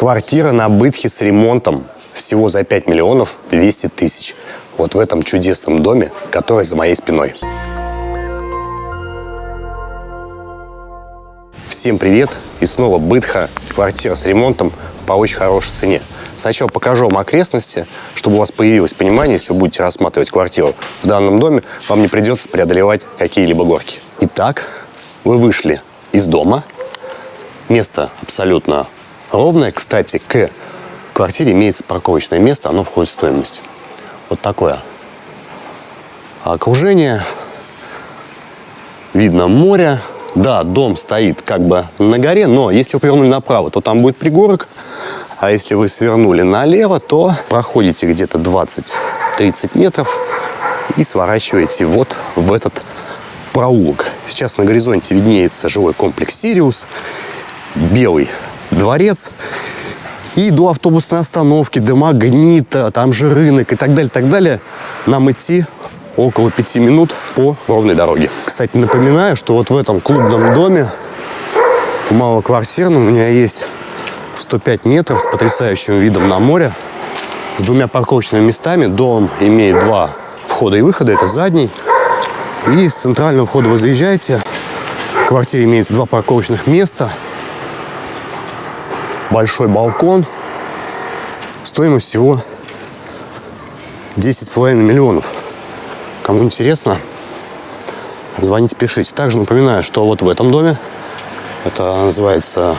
Квартира на Бытхе с ремонтом всего за 5 миллионов 200 тысяч. Вот в этом чудесном доме, который за моей спиной. Всем привет! И снова Бытха, квартира с ремонтом по очень хорошей цене. Сначала покажу вам окрестности, чтобы у вас появилось понимание, если вы будете рассматривать квартиру в данном доме, вам не придется преодолевать какие-либо горки. Итак, вы вышли из дома. Место абсолютно ровное. Кстати, к квартире имеется парковочное место, оно входит в стоимость. Вот такое окружение. Видно море. Да, дом стоит как бы на горе, но если вы повернули направо, то там будет пригорок. А если вы свернули налево, то проходите где-то 20-30 метров и сворачиваете вот в этот проулок. Сейчас на горизонте виднеется жилой комплекс «Сириус», белый дворец. И до автобусной остановки, до магнита, там же рынок и так далее, так далее, нам идти около пяти минут по ровной дороге. Кстати, напоминаю, что вот в этом клубном доме, малоквартирном, у меня есть 105 метров с потрясающим видом на море, с двумя парковочными местами. Дом имеет два входа и выхода, это задний. И с центрального входа вы заезжаете, в квартире имеется два парковочных места, большой балкон, стоимость всего 10,5 миллионов. Кому интересно, звоните, пишите. Также напоминаю, что вот в этом доме, это называется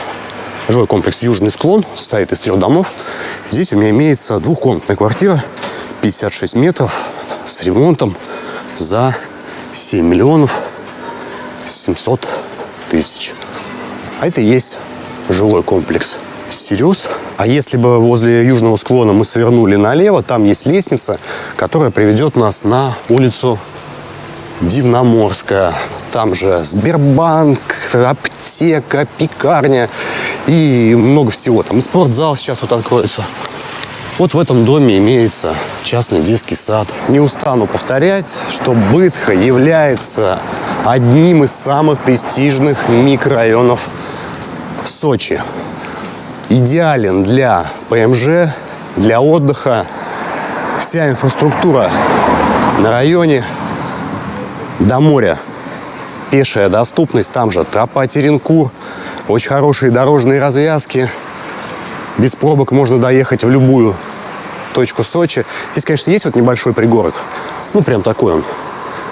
жилой комплекс «Южный склон», состоит из трех домов. Здесь у меня имеется двухкомнатная квартира, 56 метров, с ремонтом за 7 миллионов 700 тысяч. А это и есть жилой комплекс Сириус. А если бы возле южного склона мы свернули налево, там есть лестница, которая приведет нас на улицу Дивноморская. Там же Сбербанк, аптека, пекарня и много всего. Там и спортзал сейчас вот откроется. Вот в этом доме имеется частный детский сад. Не устану повторять, что Бытха является одним из самых престижных микрорайонов Сочи. Идеален для ПМЖ, для отдыха. Вся инфраструктура на районе до моря. Пешая доступность, там же тропа Теренкур, очень хорошие дорожные развязки. Без пробок можно доехать в любую точку Сочи. Здесь, конечно, есть вот небольшой пригорок. Ну, прям такой он.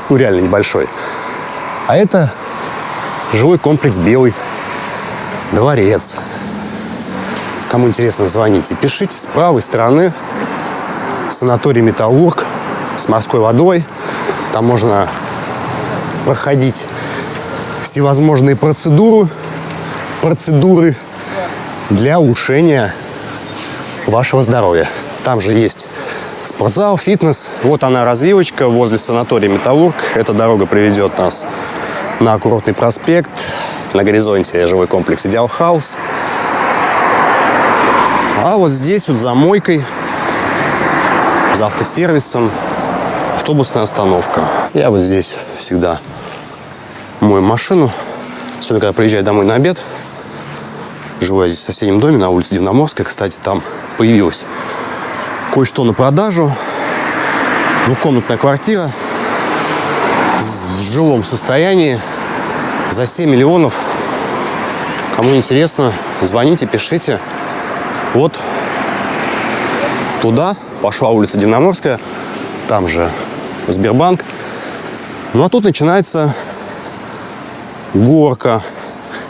Ну, реально небольшой. А это жилой комплекс «Белый». Дворец. Кому интересно, звоните. Пишите с правой стороны санаторий «Металлург» с морской водой. Там можно проходить всевозможные процедуры, процедуры для улучшения вашего здоровья. Там же есть спортзал, фитнес. Вот она развилочка возле санатория «Металлург». Эта дорога приведет нас на курортный проспект. На горизонте жилой комплекс «Идеал Хаус». А вот здесь вот за мойкой, за автосервисом, автобусная остановка. Я вот здесь всегда мою машину, особенно когда приезжаю домой на обед. Живу я здесь в соседнем доме на улице Дивноморская. Кстати, там появилась кое-что на продажу. Двухкомнатная квартира в жилом состоянии за 7 миллионов. Кому интересно, звоните, пишите. Вот туда пошла улица Динаморская, там же Сбербанк. Ну а тут начинается горка.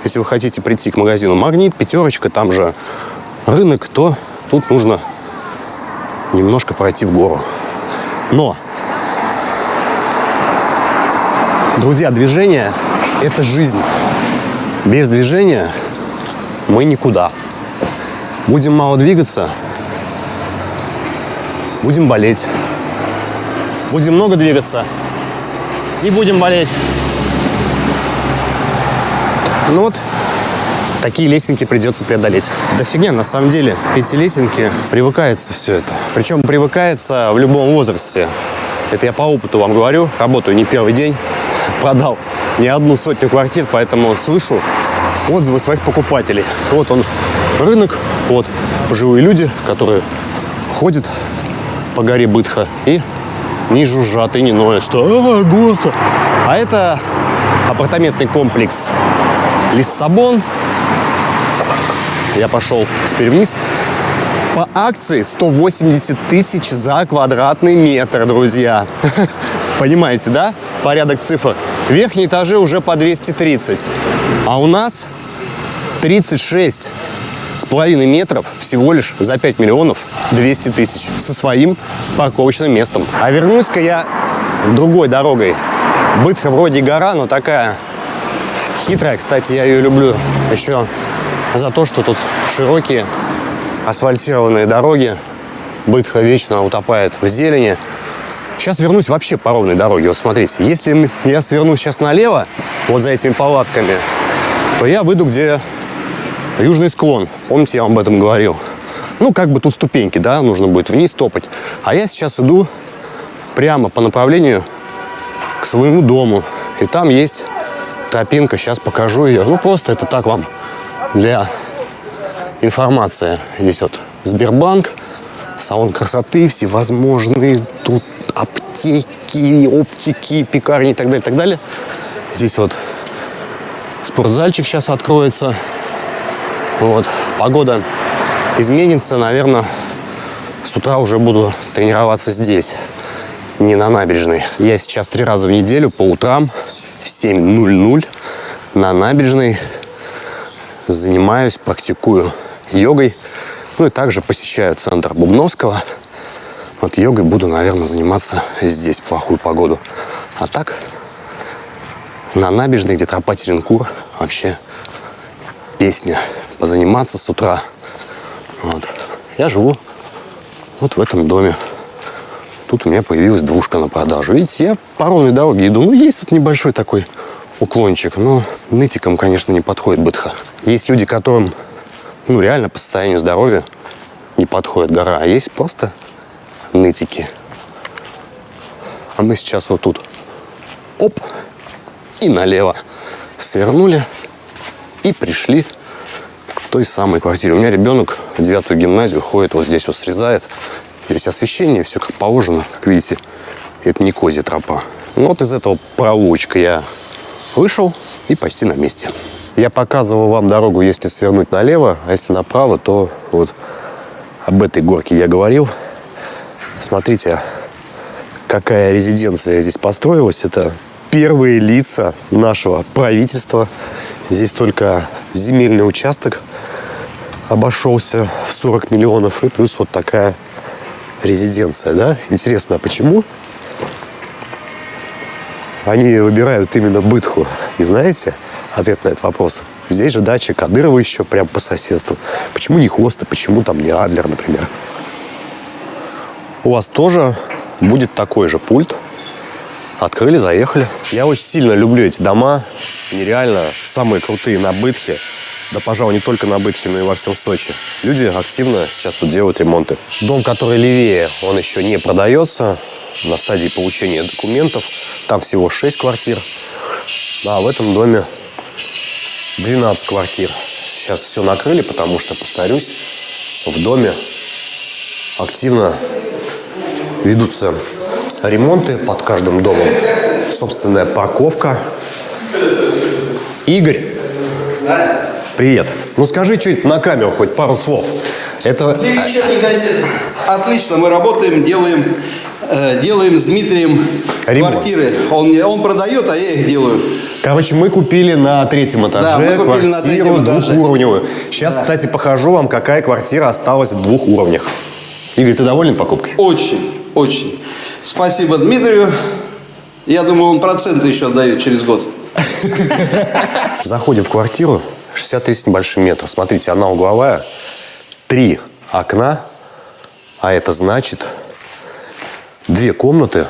Если вы хотите прийти к магазину «Магнит», «Пятерочка», там же рынок, то тут нужно немножко пройти в гору. Но, друзья, движение – это жизнь. Без движения мы никуда. Будем мало двигаться, будем болеть. Будем много двигаться, не будем болеть. Ну вот, такие лесенки придется преодолеть. Да фигня, на самом деле, эти лесенки, привыкается все это. Причем привыкается в любом возрасте. Это я по опыту вам говорю, работаю не первый день, продал не одну сотню квартир, поэтому слышу отзывы своих покупателей. Вот он, рынок, вот, пожилые люди, которые ходят по горе Бытха и не жужжат и не ноют, что а, горка. А это апартаментный комплекс Лиссабон. Я пошел теперь вниз. По акции 180 тысяч за квадратный метр, друзья. Понимаете, да? Порядок цифр. Верхние этажи уже по 230. А у нас 36 с половиной метров всего лишь за 5 миллионов 200 тысяч со своим парковочным местом. А вернусь-ка я другой дорогой. Бытха вроде гора, но такая хитрая. Кстати, я ее люблю еще за то, что тут широкие асфальтированные дороги. Бытха вечно утопает в зелени. Сейчас вернусь вообще по ровной дороге. Вот смотрите, если я сверну сейчас налево, вот за этими палатками, то я выйду, где южный склон. Помните, я вам об этом говорил? Ну, как бы тут ступеньки, да, нужно будет вниз топать. А я сейчас иду прямо по направлению к своему дому. И там есть тропинка, сейчас покажу ее. Ну, просто это так вам для информации. Здесь вот Сбербанк, салон красоты, всевозможные тут аптеки, оптики, пекарни и так далее, и так далее. Здесь вот спортзальчик сейчас откроется. Вот. Погода изменится, наверное, с утра уже буду тренироваться здесь, не на набережной. Я сейчас три раза в неделю по утрам в 7.00 на набережной занимаюсь, практикую йогой. Ну и также посещаю центр Бубновского. Вот йогой буду, наверное, заниматься здесь плохую погоду. А так, на набережной, где тропа Теренкур, вообще песня. Позаниматься с утра. Вот. Я живу вот в этом доме. Тут у меня появилась двушка на продажу. Видите, я по ровной дороге иду. Ну, есть тут небольшой такой уклончик. Но нытиком, конечно, не подходит бытха. Есть люди, которым, ну, реально по состоянию здоровья не подходит гора. А есть просто нытики. А мы сейчас вот тут, оп, и налево свернули и пришли к той самой квартире. У меня ребенок в девятую гимназию ходит, вот здесь вот срезает. Здесь освещение, все как положено, как видите. Это не козья тропа. Ну вот из этого проулочка я вышел и почти на месте. Я показывал вам дорогу, если свернуть налево, а если направо, то вот об этой горке я говорил. Смотрите, какая резиденция здесь построилась. Это первые лица нашего правительства. Здесь только земельный участок обошелся в 40 миллионов. И плюс вот такая резиденция. Да? Интересно, а почему они выбирают именно Бытху? И знаете ответ на этот вопрос? Здесь же дача Кадырова еще прям по соседству. Почему не Хоста, почему там не Адлер, например? у вас тоже будет такой же пульт. Открыли, заехали. Я очень сильно люблю эти дома. Нереально самые крутые на Бытхе. Да, пожалуй, не только на Бытхе, но и во всем Сочи. Люди активно сейчас тут делают ремонты. Дом, который левее, он еще не продается. На стадии получения документов. Там всего 6 квартир. А в этом доме 12 квартир. Сейчас все накрыли, потому что, повторюсь, в доме активно ведутся ремонты под каждым домом. Собственная парковка. Игорь, привет. Ну скажи что-нибудь на камеру, хоть пару слов. Это... Для вечерней газеты. Отлично, мы работаем, делаем, э, делаем с Дмитрием Ремонт. квартиры. Он, он продает, а я их делаю. Короче, мы купили на третьем этаже Да, мы купили на квартиру третьем этаже. двухуровневую. Сейчас, Да. кстати, покажу вам, какая квартира осталась в двух уровнях. Игорь, ты доволен покупкой? Очень, очень. Спасибо Дмитрию. Я думаю, он проценты еще отдает через год. Заходим в квартиру, 63 с небольшим метров. Смотрите, она угловая, три окна, а это значит две комнаты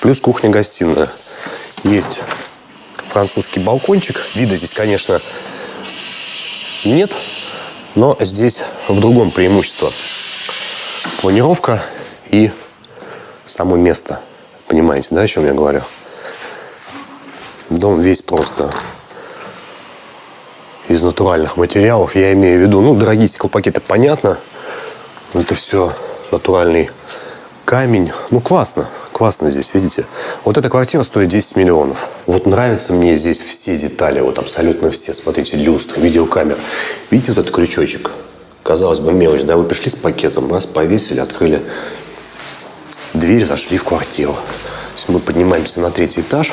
плюс кухня-гостиная. Есть французский балкончик. Вида здесь, конечно, нет, но здесь в другом преимущество. Планировка и само место. Понимаете, да, о чем я говорю? Дом весь просто из натуральных материалов. Я имею в виду, ну, дорогие стеклопакеты, понятно. Это все натуральный камень. Ну, классно. Классно здесь, видите? Вот эта квартира стоит 10 миллионов. Вот нравятся мне здесь все детали. Вот абсолютно все. Смотрите, люстра, видеокамера. Видите вот этот крючочек? Казалось бы, мелочь. Да, вы пришли с пакетом, раз, повесили, открыли дверь, зашли в квартиру. Если мы поднимаемся на третий этаж,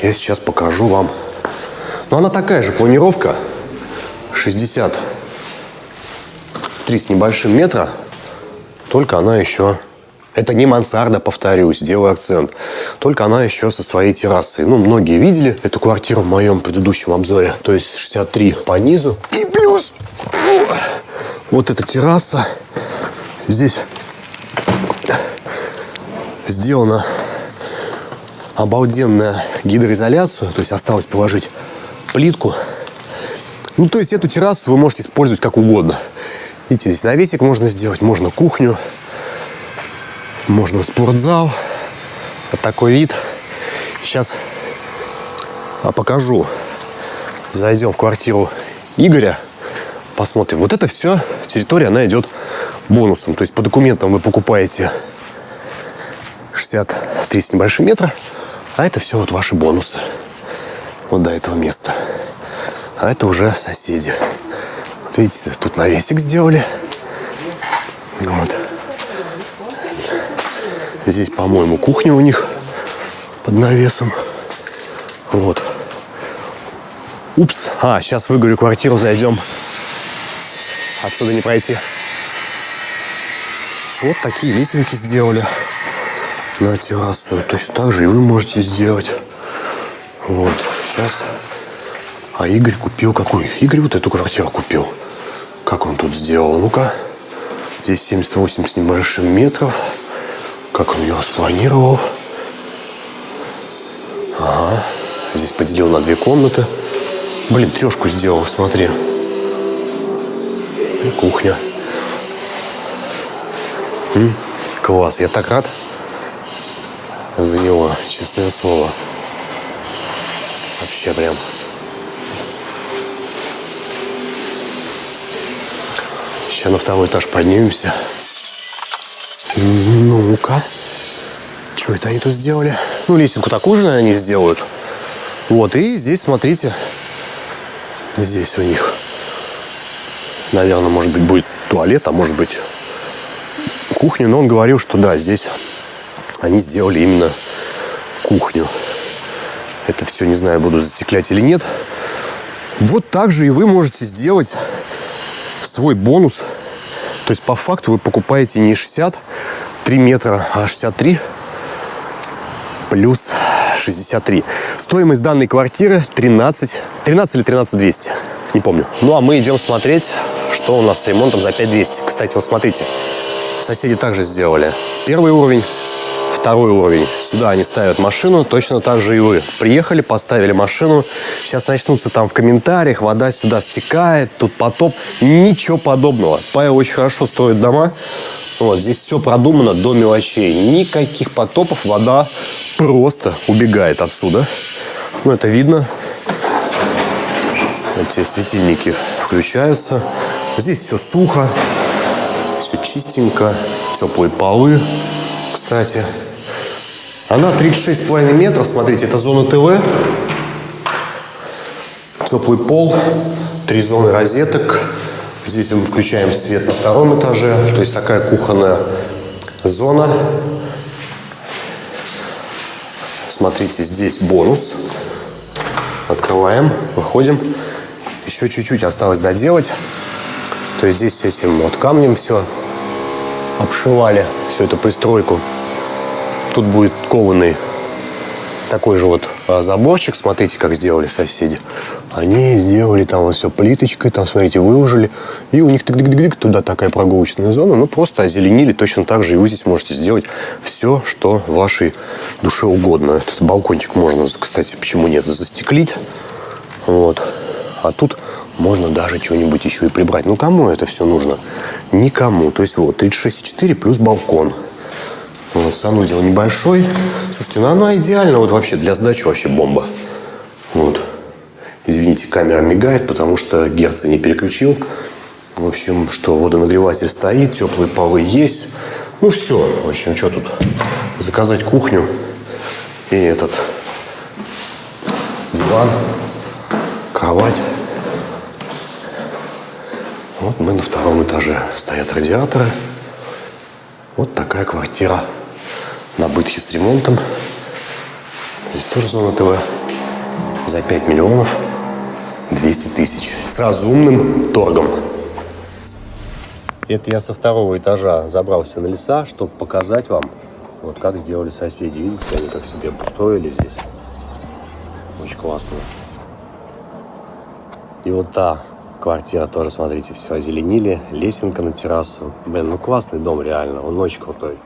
я сейчас покажу вам. Но она такая же планировка. 63 с небольшим метра. Только она еще... Это не мансарда, повторюсь, делаю акцент. Только она еще со своей террасой. Ну, многие видели эту квартиру в моем предыдущем обзоре. То есть 63 по низу. И плюс вот эта терраса. Здесь сделана обалденная гидроизоляцию. То есть осталось положить плитку. Ну, то есть эту террасу вы можете использовать как угодно. Видите, здесь навесик можно сделать, можно кухню, можно спортзал. Вот такой вид. Сейчас а, покажу. Зайдем в квартиру Игоря, посмотрим. Вот это все территория, она идет бонусом. То есть по документам вы покупаете 63 с небольшим метра, а это все вот ваши бонусы. Вот до этого места. А это уже соседи. Вот видите, тут навесик сделали. Вот. Здесь, по-моему, кухня у них под навесом. Вот. Упс. А, сейчас выгорю квартиру, зайдем. Отсюда не пройти. Вот такие лесенки сделали на террасу. Точно так же и вы можете сделать. Вот. Сейчас. А Игорь купил какую? Игорь вот эту квартиру купил. Как он тут сделал? Ну-ка. Здесь 78 с небольшим метров. Как он ее распланировал. Ага. Здесь поделил на две комнаты. Блин, трешку сделал, смотри. И кухня. М? Класс, я так рад за него, честное слово. Вообще прям. Сейчас на второй этаж поднимемся. Ну-ка. Что это они тут сделали? Ну, лесенку такую же, наверное, они сделают. Вот, и здесь, смотрите, здесь у них, наверное, может быть, будет туалет, а может быть, кухня. Но он говорил, что да, здесь они сделали именно кухню. Это все, не знаю, буду застеклять или нет. Вот так же и вы можете сделать свой бонус. То есть по факту вы покупаете не 63 метра, а 63 плюс 63. Стоимость данной квартиры 13, 13 или 13 200. Не помню. Ну, а мы идем смотреть, что у нас с ремонтом за 5200. Кстати, вот смотрите. Соседи также сделали. Первый уровень, второй уровень. Сюда они ставят машину, точно так же и вы. Приехали, поставили машину. Сейчас начнутся там в комментариях, вода сюда стекает, тут потоп. Ничего подобного. Павел очень хорошо строит дома. Вот, здесь все продумано до мелочей. Никаких потопов, вода просто убегает отсюда. Ну, это видно. Эти светильники включаются. Здесь все сухо, все чистенько, теплые полы, кстати. Она 36,5 метров, смотрите, это зона ТВ. Теплый пол, три зоны розеток. Здесь мы включаем свет на втором этаже, то есть такая кухонная зона. Смотрите, здесь бонус. Открываем, выходим. Еще чуть-чуть осталось доделать. То есть здесь этим вот камнем все обшивали, всю эту пристройку. Тут будет кованый такой же вот а, заборчик. Смотрите, как сделали соседи. Они сделали там все плиточкой, там, смотрите, выложили. И у них туда такая прогулочная зона. Ну, просто озеленили точно так же. И вы здесь можете сделать все, что вашей душе угодно. Этот балкончик можно, кстати, почему нет, застеклить. Вот. А тут можно даже что-нибудь еще и прибрать. Ну, кому это все нужно? Никому. То есть вот 36,4 плюс балкон. Вот, санузел небольшой. Слушайте, ну она идеально вот вообще для сдачи вообще бомба. Вот. Извините, камера мигает, потому что герца не переключил. В общем, что водонагреватель стоит, теплые полы есть. Ну все, в общем, что тут? Заказать кухню и этот диван, кровать. Вот мы на втором этаже. Стоят радиаторы. Вот такая квартира на бытхе с ремонтом. Здесь тоже зона ТВ. За 5 миллионов 200 тысяч. С разумным торгом. Это я со второго этажа забрался на леса, чтобы показать вам, вот как сделали соседи. Видите, они как себе обустроили здесь. Очень классно. И вот та квартира тоже, смотрите, все озеленили. Лесенка на террасу. Блин, ну классный дом реально, он очень крутой.